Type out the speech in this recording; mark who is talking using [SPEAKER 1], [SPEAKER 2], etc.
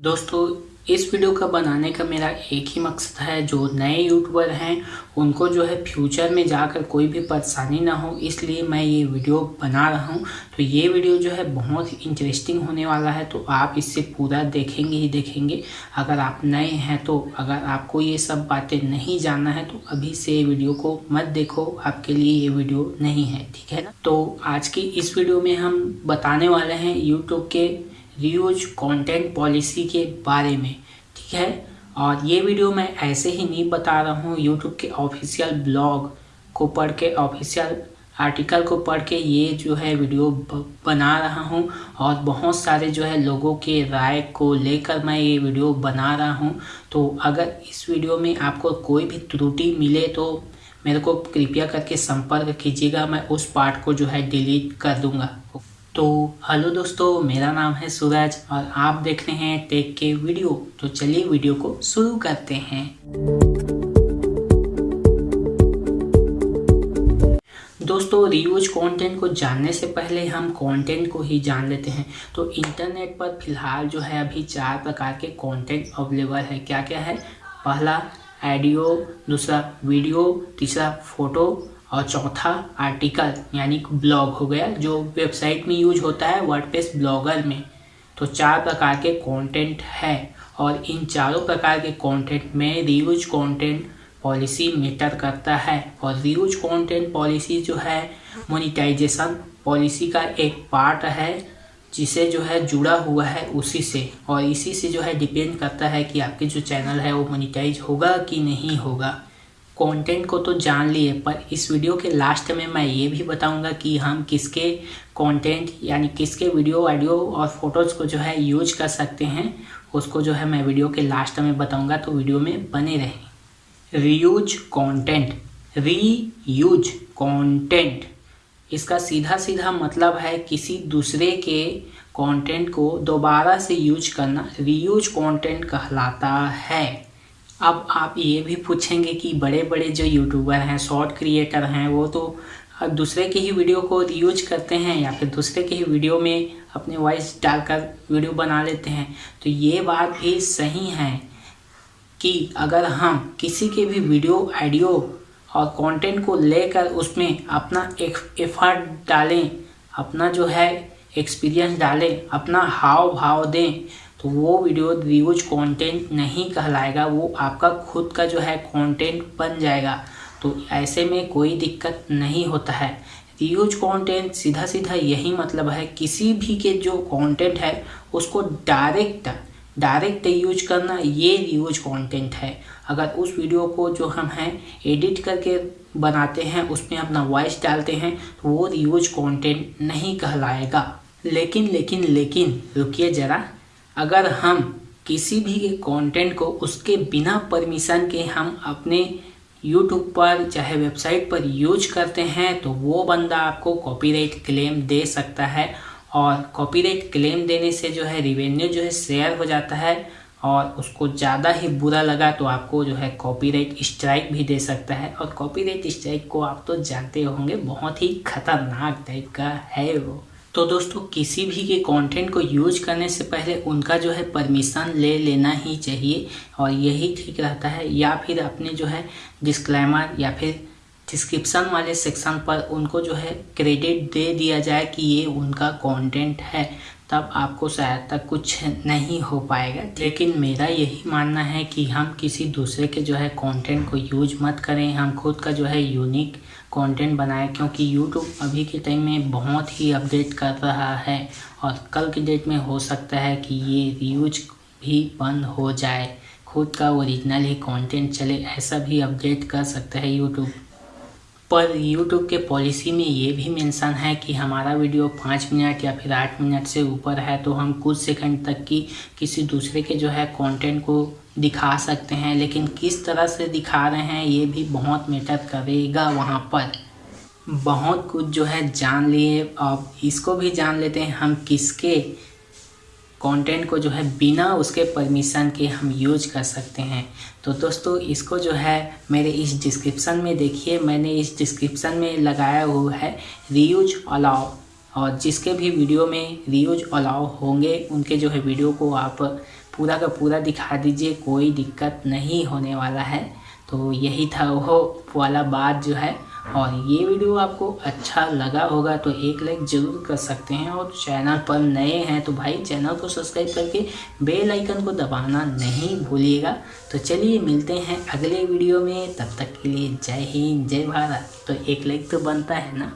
[SPEAKER 1] दोस्तों, इस वीडियो का बनाने का मेरा एक ही मकसद है। जो नए यूट्यूबर हैं, उनको जो है फ्यूचर में जाकर कोई भी परेशानी ना हो, इसलिए मैं ये वीडियो बना रहा हूँ। तो ये वीडियो जो है बहुत ही इंटरेस्टिंग होने वाला है तो आप इससे पूरा देखेंगे ही देखेंगे। अगर आप नए हैं तो अगर आपको ये सब बातें नहीं जानना है तो अभी से वीडियो को मत देखो, आपके लिए ये वीडियो नहीं है, ठीक है ना? तो आज की इस वीडियो में हम बताने वाले हैं यूट्यूब के रीयूज कंटेंट पॉलिसी के बारे में, ठीक है? और ये वीडियो मैं ऐसे ही नहीं बता रहा हूँ यूट्यूब के ऑफिशियल ब्लॉग को पढ़ के ऑफिशियल आर्टिकल को पढ़ के ये जो है वीडियो बना रहा हूँ। और बहुत सारे जो है लोगों के राय को लेकर मैं ये वीडियो बना रहा हूँ। तो अगर इस वीडियो में आपको कोई भी त्रुटि मिले तो मेरे को कृपया करके संपर्क कीजिएगा, मैं उस पार्ट को जो है डिलीट कर दूँगा। तो हेलो दोस्तों, मेरा नाम है सूरज और आप देख रहे हैं टेक के वीडियो। तो चलिए वीडियो को शुरू करते हैं। दोस्तों, रियूज कंटेंट को जानने से पहले हम कंटेंट को ही जान लेते हैं। तो इंटरनेट पर फ़िलहाल जो है, अभी चार प्रकार के कंटेंट अवेलेबल है। क्या क्या है? पहला एडियो दूसरा वीडियो तीसरा फ़ोटो और चौथा आर्टिकल यानी ब्लॉग हो गया, जो वेबसाइट में यूज़ होता है वर्डप्रेस ब्लॉगर में। तो चार प्रकार के कंटेंट है और इन चारों प्रकार के कंटेंट में रिव्यूज़ कंटेंट पॉलिसी मेटर करता है। और रिव्यूज़ कंटेंट पॉलिसी जो है मोनिटाइजेशन पॉलिसी का एक पार्ट है, जिसे जो है जुड़ा हुआ है उसी से। और इसी से जो है डिपेंड करता है कि आपके जो चैनल है वो मोनिटाइज होगा कि नहीं होगा। कंटेंट को तो जान लिए, पर इस वीडियो के लास्ट में मैं ये भी बताऊँगा कि हम किसके कंटेंट यानी किसके वीडियो ऑडियो और फ़ोटोज़ को जो है यूज़ कर सकते हैं, उसको जो है मैं वीडियो के लास्ट में बताऊँगा तो वीडियो में बने रहें। Reuse content reuse content इसका सीधा सीधा मतलब है किसी दूसरे के कंटेंट को दोबारा से यूज़ करना रीयूज कंटेंट कहलाता है। अब आप ये भी पूछेंगे कि बड़े बड़े जो यूट्यूबर हैं शॉर्ट क्रिएटर हैं, वो तो दूसरे के ही वीडियो को यूज़ करते हैं या फिर दूसरे के ही वीडियो में अपने वॉइस डालकर वीडियो बना लेते हैं। तो ये बात भी सही है कि अगर हम किसी के भी वीडियो ऑडियो और कंटेंट को लेकर उसमें अपना एफर्ट डालें, अपना जो है एक्सपीरियंस डालें, अपना हाव भाव दें तो वो वीडियो रिव्यूज़ कंटेंट नहीं कहलाएगा, वो आपका खुद का जो है कंटेंट बन जाएगा। तो ऐसे में कोई दिक्कत नहीं होता है। रिव्यूज़ कंटेंट सीधा सीधा यही मतलब है, किसी भी के जो कंटेंट है, उसको डायरेक्ट डायरेक्ट यूज़ करना ये रिव्यूज़ कंटेंट है। अगर उस वीडियो को जो हम हैं एडिट करके बनाते हैं, उसमें अपना वॉइस डालते हैं तो वो रिव्यूज़ कंटेंट नहीं कहलाएगा। लेकिन लेकिन लेकिन, रुकिए ज़रा। अगर हम किसी भी कंटेंट को उसके बिना परमिशन के हम अपने यूट्यूब पर, चाहे वेबसाइट पर यूज़ करते हैं तो वो बंदा आपको कॉपीराइट क्लेम दे सकता है। और कॉपीराइट क्लेम देने से जो है रिवेन्यू जो है शेयर हो जाता है। और उसको ज़्यादा ही बुरा लगा तो आपको जो है कॉपीराइट स्ट्राइक भी दे सकता है। और कॉपीराइट स्ट्राइक को आप तो जानते होंगे, बहुत ही खतरनाक टाइप का है वो। तो दोस्तों, किसी भी के कंटेंट को यूज़ करने से पहले उनका जो है परमिशन ले लेना ही चाहिए और यही ठीक रहता है। या फिर अपने जो है डिस्क्लेमर या फिर डिस्क्रिप्शन वाले सेक्शन पर उनको जो है क्रेडिट दे दिया जाए कि ये उनका कंटेंट है। तब आपको शायद तक कुछ नहीं हो पाएगा। लेकिन मेरा यही मानना है कि हम किसी दूसरे के जो है कंटेंट को यूज़ मत करें। हम खुद का जो है यूनिक कंटेंट बनाएँ, क्योंकि यूट्यूब अभी के टाइम में बहुत ही अपडेट कर रहा है और कल की डेट में हो सकता है कि ये यूज़ भी बंद हो जाए। खुद का ओरिजिनल ही कंटेंट चले, ऐसा भी अपडेट कर सकता है यूट्यूब पर यूट्यूब के पॉलिसी में ये भी मेंशन है कि हमारा वीडियो पाँच मिनट या फिर आठ मिनट से ऊपर है तो हम कुछ सेकंड तक की किसी दूसरे के जो है कंटेंट को दिखा सकते हैं। लेकिन किस तरह से दिखा रहे हैं, ये भी बहुत मैटर करेगा वहाँ पर। बहुत कुछ जो है जान लिए, अब इसको भी जान लेते हैं, हम किसके कंटेंट को जो है बिना उसके परमिशन के हम यूज़ कर सकते हैं। तो दोस्तों, इसको जो है मेरे इस डिस्क्रिप्शन में देखिए। मैंने इस डिस्क्रिप्शन में लगाया हुआ है रीयूज अलाउ और जिसके भी वीडियो में रीयूज अलाउ होंगे, उनके जो है वीडियो को आप पूरा का पूरा दिखा दीजिए, कोई दिक्कत नहीं होने वाला है। तो यही था वो वाला बात जो है। और ये वीडियो आपको अच्छा लगा होगा तो एक लाइक ज़रूर कर सकते हैं और चैनल पर नए हैं तो भाई चैनल को सब्सक्राइब करके बेल आइकन को दबाना नहीं भूलिएगा। तो चलिए मिलते हैं अगले वीडियो में, तब तक के लिए जय हिंद, जय भारत। तो एक लाइक तो बनता है ना?